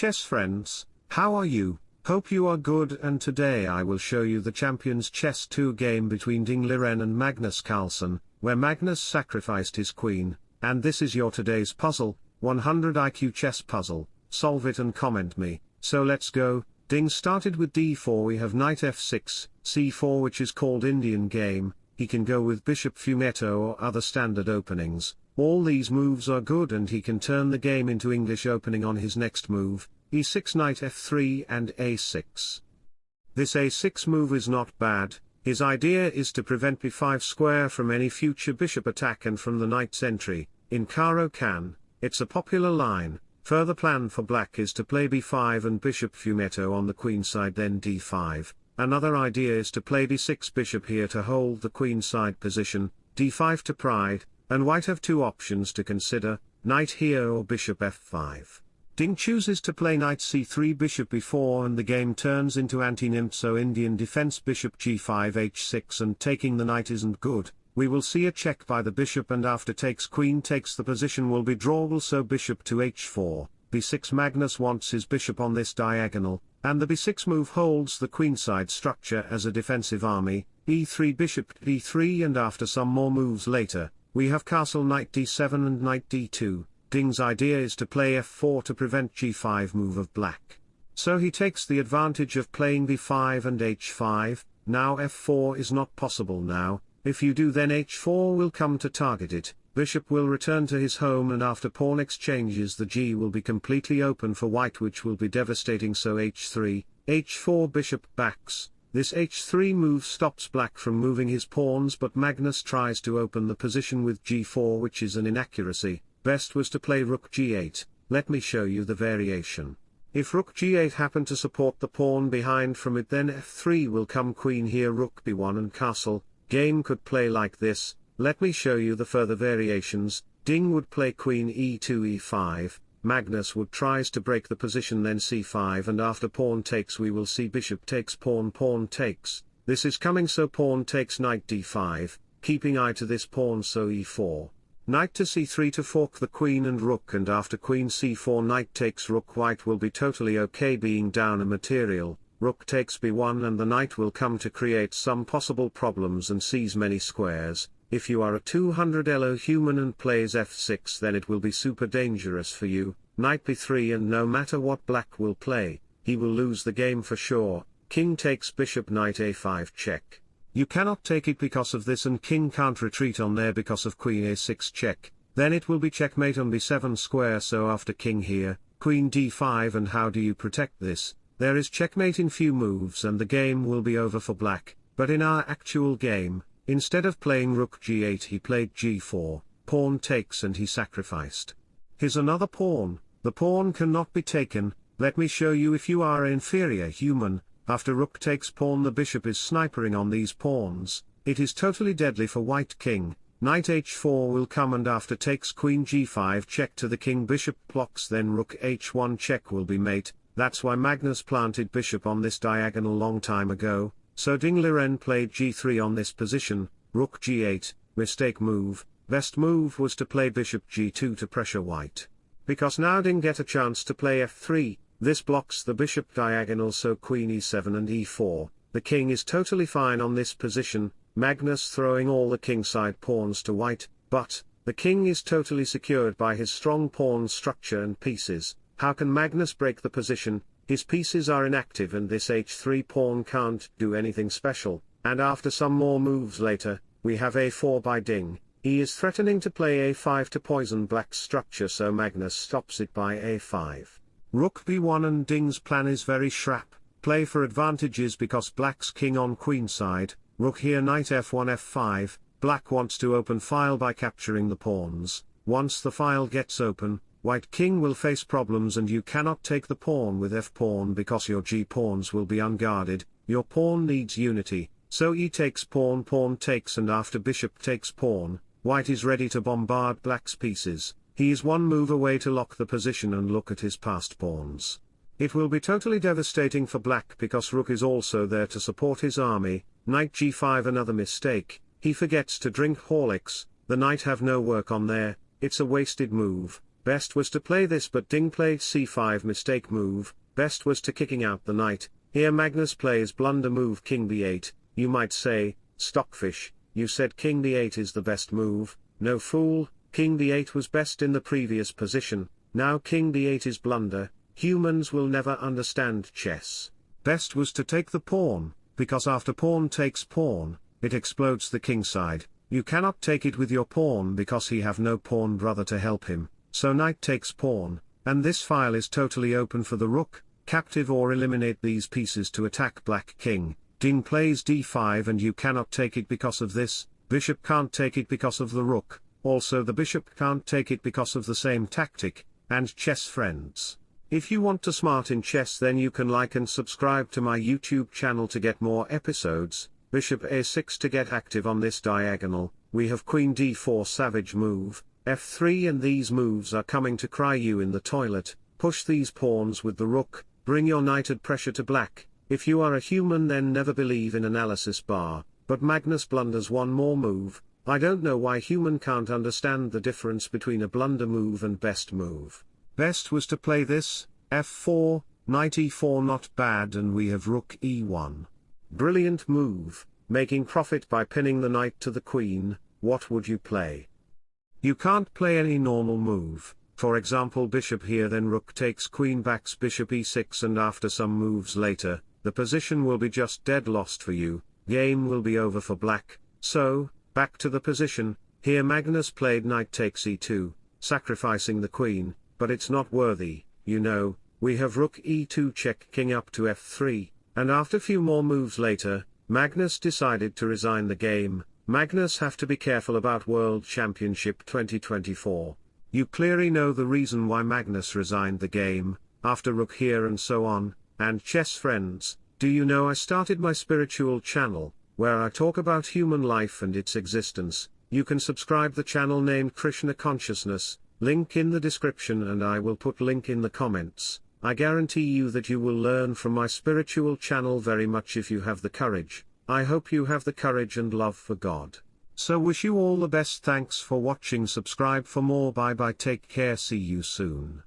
chess friends, how are you? Hope you are good and today I will show you the Champions Chess 2 game between Ding Liren and Magnus Carlsen, where Magnus sacrificed his queen, and this is your today's puzzle, 100 IQ chess puzzle, solve it and comment me, so let's go, Ding started with d4 we have knight f6, c4 which is called Indian game, he can go with bishop fianchetto or other standard openings, all these moves are good and he can turn the game into English opening on his next move, e6 knight f3 and a6. This a6 move is not bad, his idea is to prevent b5 square from any future bishop attack and from the knight's entry, in Caro-Kann, it's a popular line, further plan for black is to play b5 and bishop fianchetto on the queen side then d5, another idea is to play d6 bishop here to hold the queen side position, d5 to pride, and white have two options to consider, knight here or bishop f5. Ding chooses to play knight c3 bishop b4 and the game turns into anti-Nimzo Indian defense bishop g5 h6 and taking the knight isn't good, we will see a check by the bishop and after takes queen takes the position will be drawable so bishop to h4, b6 Magnus wants his bishop on this diagonal, and the b6 move holds the queenside structure as a defensive army, e3 bishop d3 and after some more moves later, we have castle knight d7 and knight d2, Ding's idea is to play f4 to prevent g5 move of black. So he takes the advantage of playing b5 and h5, now f4 is not possible now, if you do then h4 will come to target it, bishop will return to his home and after pawn exchanges the g will be completely open for white which will be devastating. So h3, h4 bishop backs, this h3 move stops black from moving his pawns but Magnus tries to open the position with g4 which is an inaccuracy, best was to play rook g8, let me show you the variation. If rook g8 happen to support the pawn behind from it then f3 will come queen here rook b1 and castle, Game could play like this, let me show you the further variations, Ding would play queen e2 e5, Magnus would tries to break the position then c5 and after pawn takes we will see bishop takes pawn pawn takes, this is coming so pawn takes knight d5, keeping eye to this pawn so e4. Knight to c3 to fork the queen and rook and after queen c4 knight takes rook. White will be totally okay being down a material, rook takes b1 and the knight will come to create some possible problems and seize many squares, if you are a 200 elo human and plays f6 then it will be super dangerous for you, knight b3 and no matter what black will play, he will lose the game for sure, king takes bishop knight a5 check. You cannot take it because of this and king can't retreat on there because of queen a6 check, then it will be checkmate on b7 square so after king here, queen d5 and how do you protect this, there is checkmate in few moves and the game will be over for black, but in our actual game, instead of playing rook g8 he played g4, pawn takes and he sacrificed. Here's another pawn, the pawn cannot be taken, let me show you if you are inferior human, after rook takes pawn the bishop is snipering on these pawns, it is totally deadly for white king, knight h4 will come and after takes queen g5 check to the king. Bishop blocks then rook h1 check will be mate, that's why Magnus planted bishop on this diagonal long time ago, so Ding Liren played g3 on this position, rook g8, mistake move, best move was to play bishop g2 to pressure white. Because now Ding get a chance to play f3, this blocks the bishop diagonal so queen e7 and e4, the king is totally fine on this position, Magnus throwing all the kingside pawns to white, but, the king is totally secured by his strong pawn structure and pieces, how can Magnus break the position, his pieces are inactive and this h3 pawn can't do anything special, and after some more moves later, we have a4 by Ding, he is threatening to play a5 to poison black's structure so Magnus stops it by a5. Rook b1 and Ding's plan is very shrap, play for advantages because black's king on queen side, rook here knight f1 f5, black wants to open file by capturing the pawns, once the file gets open, White king will face problems and you cannot take the pawn with f-pawn because your g-pawns will be unguarded, your pawn needs unity, so e takes pawn pawn takes and after bishop takes pawn, white is ready to bombard black's pieces, he is one move away to lock the position and look at his passed pawns. It will be totally devastating for black because rook is also there to support his army, knight g5 another mistake, he forgets to drink Horlicks, the knight have no work on there, it's a wasted move, best was to play this but Ding played c5 mistake move, best was to kicking out the knight, here Magnus plays blunder move king b8, you might say, stockfish, you said king d8 is the best move, no fool, king d8 was best in the previous position, now king d8 is blunder, humans will never understand chess. Best was to take the pawn, because after pawn takes pawn, it explodes the king side, you cannot take it with your pawn because he have no pawn brother to help him, so knight takes pawn, and this file is totally open for the rook, captive or eliminate these pieces to attack black king, Ding plays d5 and you cannot take it because of this, bishop can't take it because of the rook, also the bishop can't take it because of the same tactic, and chess friends. If you want to smart in chess then you can like and subscribe to my YouTube channel to get more episodes, bishop a6 to get active on this diagonal, we have queen d4 savage move, f3 and these moves are coming to cry you in the toilet, push these pawns with the rook, bring your knight at pressure to black, if you are a human then never believe in analysis bar, but Magnus blunders one more move, I don't know why human can't understand the difference between a blunder move and best move. Best was to play this, f4, knight e4 not bad and we have rook e1. Brilliant move, making profit by pinning the knight to the queen, what would you play? You can't play any normal move, for example bishop here then rook takes queen backs bishop e6 and after some moves later, the position will be just dead lost for you, game will be over for black, so, back to the position, here Magnus played knight takes e2, sacrificing the queen, but it's not worthy, you know, we have rook e2 check king up to f3, and after few more moves later, Magnus decided to resign the game, Magnus have to be careful about World Championship 2024. You clearly know the reason why Magnus resigned the game, after rook here and so on, and chess friends, do you know I started my spiritual channel, where I talk about human life and its existence, you can subscribe the channel named Krishna Consciousness, link in the description and I will put link in the comments, I guarantee you that you will learn from my spiritual channel very much if you have the courage, I hope you have the courage and love for God. So wish you all the best. Thanks for watching. Subscribe for more. Bye bye. Take care. See you soon.